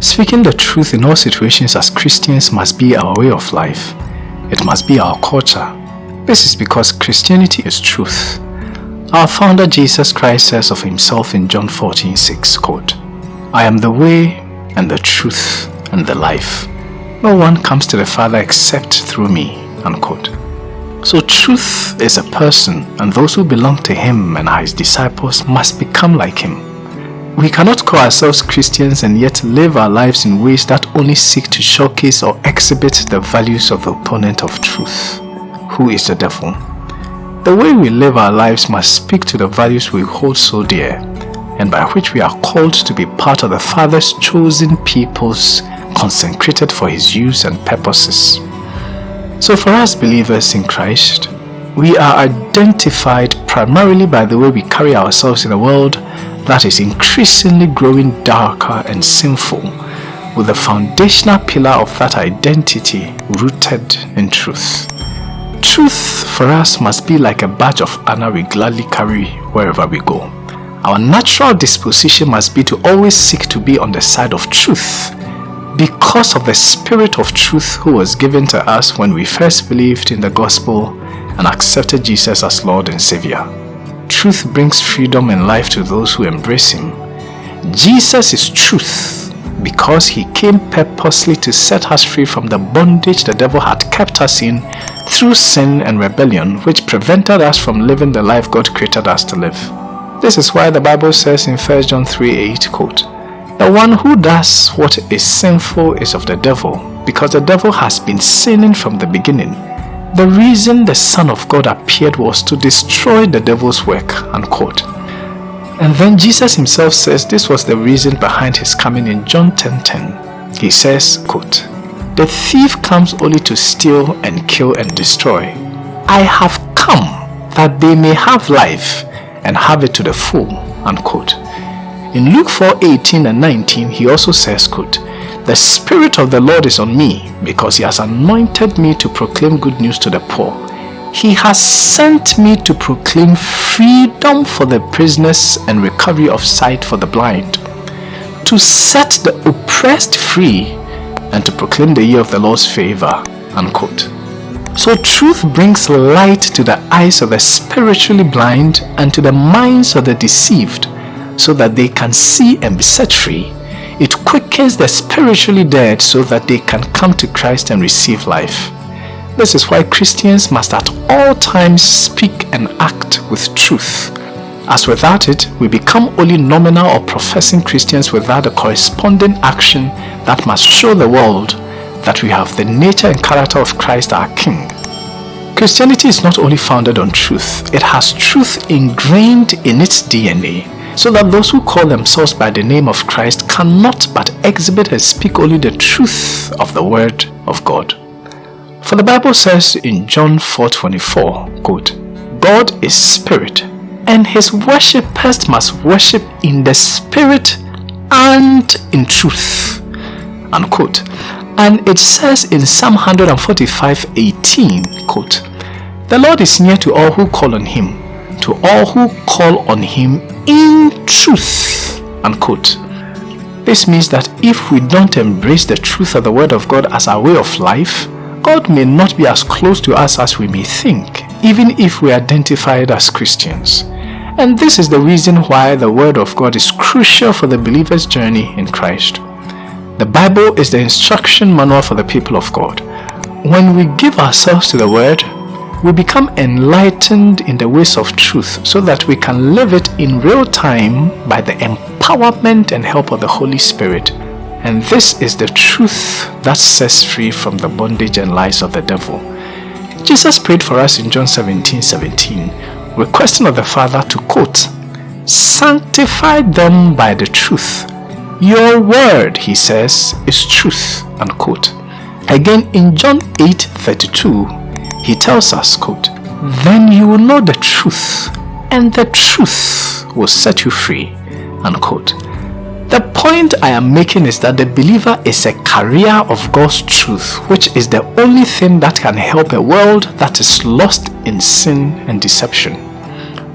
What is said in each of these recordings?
Speaking the truth in all situations as Christians must be our way of life. It must be our culture. This is because Christianity is truth. Our founder Jesus Christ says of himself in John 14 6, quote, I am the way and the truth and the life. No one comes to the Father except through me. Unquote. So truth is a person and those who belong to him and are his disciples must become like him. We cannot call ourselves Christians and yet live our lives in ways that only seek to showcase or exhibit the values of the opponent of truth, who is the devil. The way we live our lives must speak to the values we hold so dear and by which we are called to be part of the Father's chosen peoples consecrated for His use and purposes. So for us believers in Christ, we are identified primarily by the way we carry ourselves in the world that is increasingly growing darker and sinful with the foundational pillar of that identity rooted in truth. Truth for us must be like a badge of honor we gladly carry wherever we go. Our natural disposition must be to always seek to be on the side of truth because of the spirit of truth who was given to us when we first believed in the gospel and accepted Jesus as Lord and Savior. Truth brings freedom and life to those who embrace Him. Jesus is truth because He came purposely to set us free from the bondage the devil had kept us in through sin and rebellion which prevented us from living the life God created us to live. This is why the Bible says in 1 John 3 8, quote, The one who does what is sinful is of the devil, because the devil has been sinning from the beginning. The reason the Son of God appeared was to destroy the devil's work, unquote. And then Jesus himself says this was the reason behind his coming in John 10.10. 10. He says, quote, the thief comes only to steal and kill and destroy. I have come that they may have life and have it to the full. Unquote. In Luke 4 18 and 19, he also says, quote, The Spirit of the Lord is on me because he has anointed me to proclaim good news to the poor. He has sent me to proclaim freedom for the prisoners and recovery of sight for the blind, to set the oppressed free and to proclaim the year of the Lord's favor. Unquote. So truth brings light to the eyes of the spiritually blind and to the minds of the deceived so that they can see and be set free. It quickens the spiritually dead so that they can come to Christ and receive life. This is why Christians must at all times speak and act with truth. As without it, we become only nominal or professing Christians without a corresponding action that must show the world that we have the nature and character of Christ our King. Christianity is not only founded on truth, it has truth ingrained in its DNA so that those who call themselves by the name of Christ cannot but exhibit and speak only the truth of the Word of God. For the Bible says in John 4.24, quote, God is spirit, and his worshippers must worship in the spirit and in truth. Unquote. And it says in Psalm 145, 18, quote, The Lord is near to all who call on him, to all who call on him in truth, unquote. This means that if we don't embrace the truth of the word of God as our way of life, God may not be as close to us as we may think, even if we identify it as Christians. And this is the reason why the Word of God is crucial for the believer's journey in Christ. The Bible is the instruction manual for the people of God. When we give ourselves to the Word, we become enlightened in the ways of truth so that we can live it in real time by the empowerment and help of the Holy Spirit. And this is the truth that sets free from the bondage and lies of the devil. Jesus prayed for us in John 17, 17, requesting of the Father to quote, Sanctify them by the truth. Your word, he says, is truth, unquote. Again in John 8, 32, he tells us, quote, Then you will know the truth, and the truth will set you free, unquote. The point I am making is that the believer is a carrier of God's truth, which is the only thing that can help a world that is lost in sin and deception.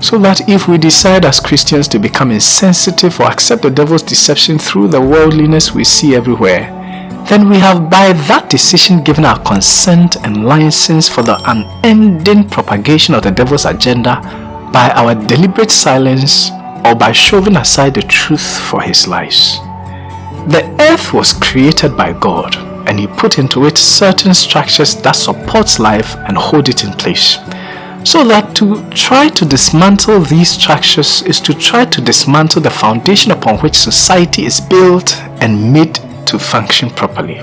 So that if we decide as Christians to become insensitive or accept the devil's deception through the worldliness we see everywhere, then we have by that decision given our consent and license for the unending propagation of the devil's agenda by our deliberate silence or by shoving aside the truth for his lies. The earth was created by God and he put into it certain structures that supports life and hold it in place. So that to try to dismantle these structures is to try to dismantle the foundation upon which society is built and made to function properly.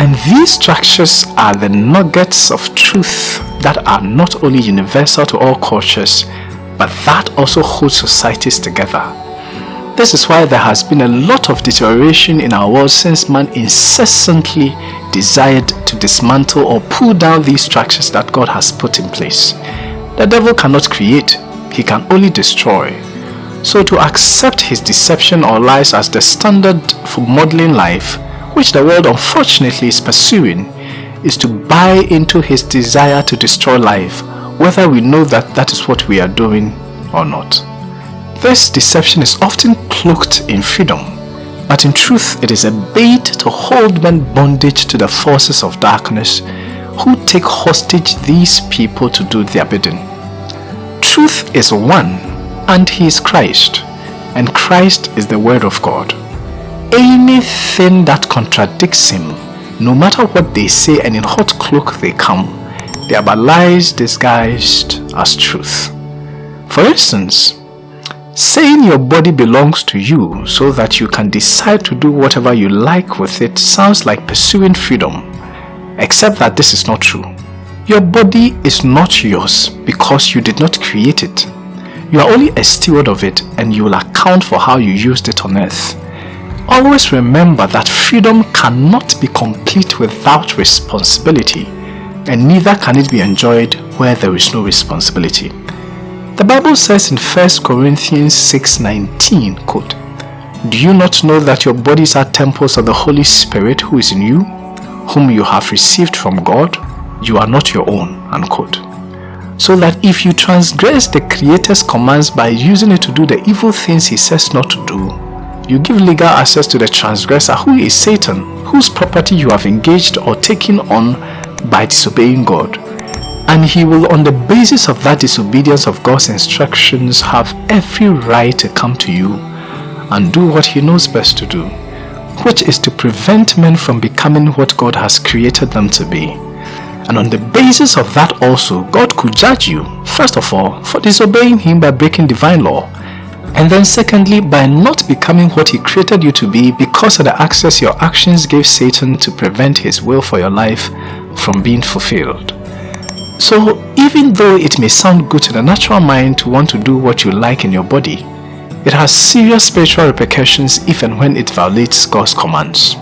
And these structures are the nuggets of truth that are not only universal to all cultures, but that also holds societies together. This is why there has been a lot of deterioration in our world since man incessantly desired to dismantle or pull down these structures that God has put in place. The devil cannot create, he can only destroy. So to accept his deception or lies as the standard for modeling life, which the world unfortunately is pursuing, is to buy into his desire to destroy life, whether we know that that is what we are doing or not. This deception is often cloaked in freedom, but in truth it is a bait to hold men bondage to the forces of darkness who take hostage these people to do their bidding. Truth is one and he is Christ, and Christ is the Word of God. Anything that contradicts him, no matter what they say and in hot cloak they come, they are but lies disguised as truth. For instance, saying your body belongs to you so that you can decide to do whatever you like with it sounds like pursuing freedom, except that this is not true. Your body is not yours because you did not create it. You are only a steward of it and you will account for how you used it on earth. Always remember that freedom cannot be complete without responsibility and neither can it be enjoyed where there is no responsibility. The Bible says in 1 Corinthians 6.19, quote, Do you not know that your bodies are temples of the Holy Spirit who is in you, whom you have received from God? You are not your own, unquote so that if you transgress the Creator's commands by using it to do the evil things he says not to do, you give legal access to the transgressor who is Satan, whose property you have engaged or taken on by disobeying God. And he will on the basis of that disobedience of God's instructions have every right to come to you and do what he knows best to do, which is to prevent men from becoming what God has created them to be and on the basis of that also, God could judge you, first of all, for disobeying Him by breaking divine law, and then secondly, by not becoming what He created you to be because of the access your actions gave Satan to prevent His will for your life from being fulfilled. So even though it may sound good to the natural mind to want to do what you like in your body, it has serious spiritual repercussions if and when it violates God's commands.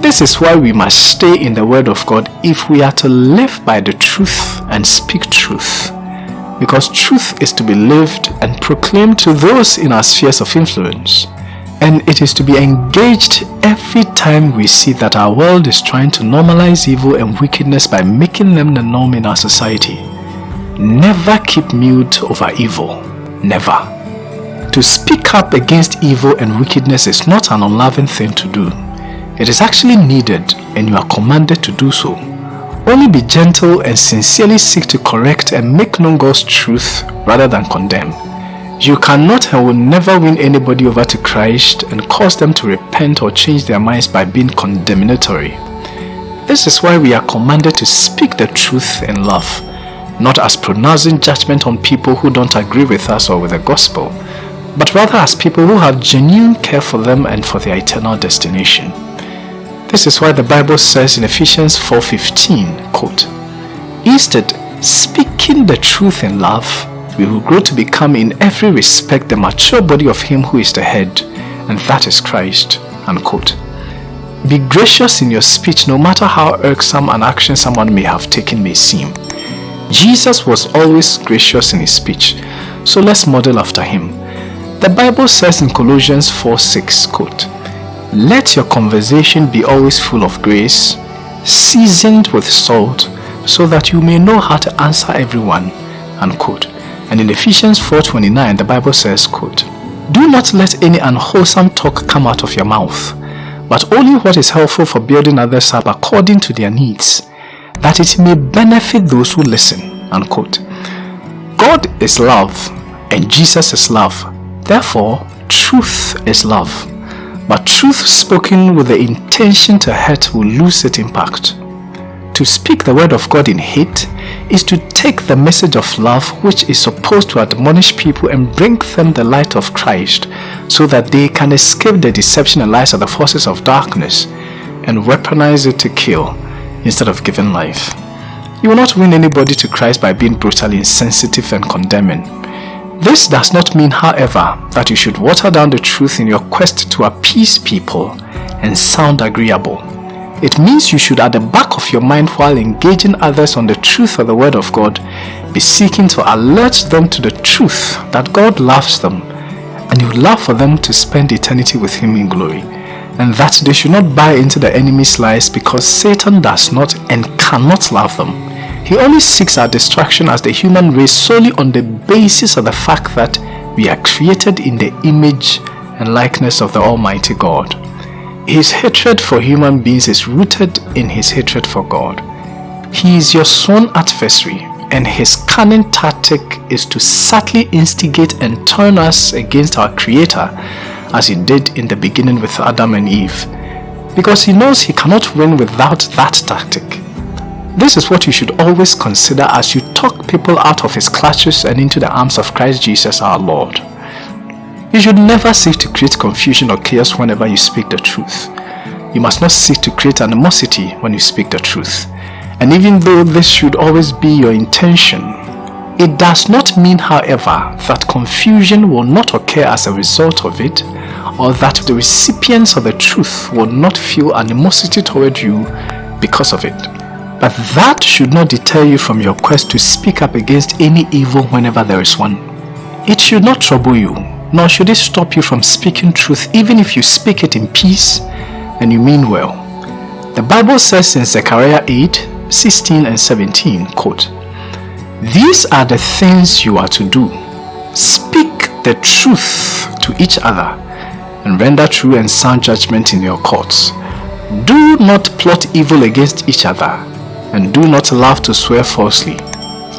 This is why we must stay in the Word of God if we are to live by the truth and speak truth. Because truth is to be lived and proclaimed to those in our spheres of influence. And it is to be engaged every time we see that our world is trying to normalize evil and wickedness by making them the norm in our society. Never keep mute over evil. Never. To speak up against evil and wickedness is not an unloving thing to do. It is actually needed and you are commanded to do so. Only be gentle and sincerely seek to correct and make known God's truth rather than condemn. You cannot and will never win anybody over to Christ and cause them to repent or change their minds by being condemnatory. This is why we are commanded to speak the truth in love, not as pronouncing judgment on people who don't agree with us or with the gospel, but rather as people who have genuine care for them and for their eternal destination. This is why the Bible says in Ephesians 4.15, quote, Instead, speaking the truth in love, we will grow to become in every respect the mature body of him who is the head, and that is Christ. Unquote. Be gracious in your speech no matter how irksome an action someone may have taken may seem. Jesus was always gracious in his speech, so let's model after him. The Bible says in Colossians 4 6, quote, let your conversation be always full of grace, seasoned with salt, so that you may know how to answer everyone. Unquote. And in Ephesians 4.29, the Bible says, quote, Do not let any unwholesome talk come out of your mouth, but only what is helpful for building others up according to their needs, that it may benefit those who listen. Unquote. God is love, and Jesus is love. Therefore, truth is love. But truth spoken with the intention to hurt will lose its impact. To speak the word of God in hate is to take the message of love which is supposed to admonish people and bring them the light of Christ so that they can escape the deception and lies of the forces of darkness and weaponize it to kill instead of giving life. You will not win anybody to Christ by being brutally insensitive and condemning. This does not mean, however, that you should water down the truth in your quest to appease people and sound agreeable. It means you should at the back of your mind while engaging others on the truth of the word of God be seeking to alert them to the truth that God loves them and you love for them to spend eternity with him in glory and that they should not buy into the enemy's lies because Satan does not and cannot love them. He only seeks our destruction as the human race solely on the basis of the fact that we are created in the image and likeness of the Almighty God. His hatred for human beings is rooted in his hatred for God. He is your sworn adversary and his cunning tactic is to subtly instigate and turn us against our creator as he did in the beginning with Adam and Eve because he knows he cannot win without that tactic. This is what you should always consider as you talk people out of his clutches and into the arms of Christ Jesus our Lord. You should never seek to create confusion or chaos whenever you speak the truth. You must not seek to create animosity when you speak the truth. And even though this should always be your intention, it does not mean, however, that confusion will not occur as a result of it or that the recipients of the truth will not feel animosity toward you because of it. But that should not deter you from your quest to speak up against any evil whenever there is one. It should not trouble you nor should it stop you from speaking truth even if you speak it in peace and you mean well. The Bible says in Zechariah 8, 16 and 17, quote, These are the things you are to do. Speak the truth to each other and render true and sound judgment in your courts. Do not plot evil against each other and do not love to swear falsely.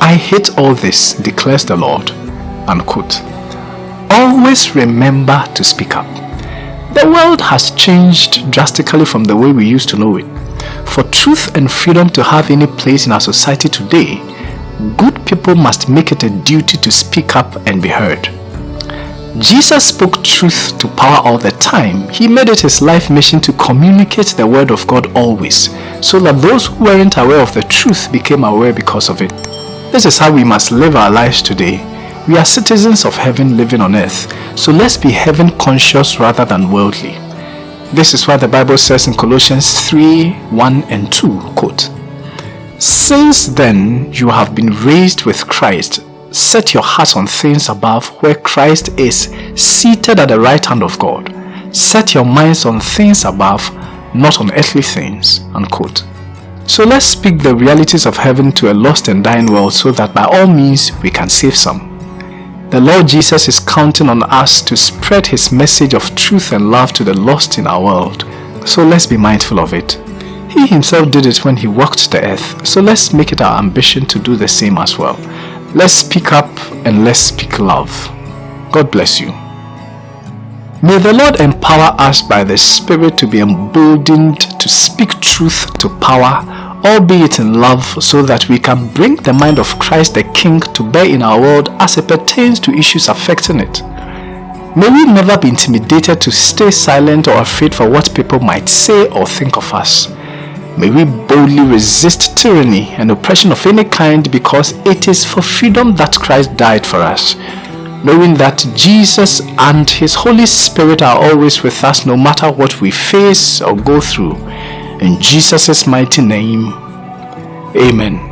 I hate all this, declares the Lord. Unquote always remember to speak up. The world has changed drastically from the way we used to know it. For truth and freedom to have any place in our society today, good people must make it a duty to speak up and be heard. Jesus spoke truth to power all the time. He made it his life mission to communicate the word of God always, so that those who weren't aware of the truth became aware because of it. This is how we must live our lives today we are citizens of heaven living on earth, so let's be heaven conscious rather than worldly. This is why the Bible says in Colossians 3 1 and 2, quote, Since then you have been raised with Christ, set your hearts on things above where Christ is seated at the right hand of God. Set your minds on things above, not on earthly things. Unquote. So let's speak the realities of heaven to a lost and dying world so that by all means we can save some. The Lord Jesus is counting on us to spread his message of truth and love to the lost in our world. So let's be mindful of it. He himself did it when he walked the earth, so let's make it our ambition to do the same as well. Let's speak up and let's speak love. God bless you. May the Lord empower us by the Spirit to be emboldened to speak truth to power albeit in love, so that we can bring the mind of Christ the King to bear in our world as it pertains to issues affecting it. May we never be intimidated to stay silent or afraid for what people might say or think of us. May we boldly resist tyranny and oppression of any kind because it is for freedom that Christ died for us. Knowing that Jesus and His Holy Spirit are always with us no matter what we face or go through. In Jesus' mighty name, Amen.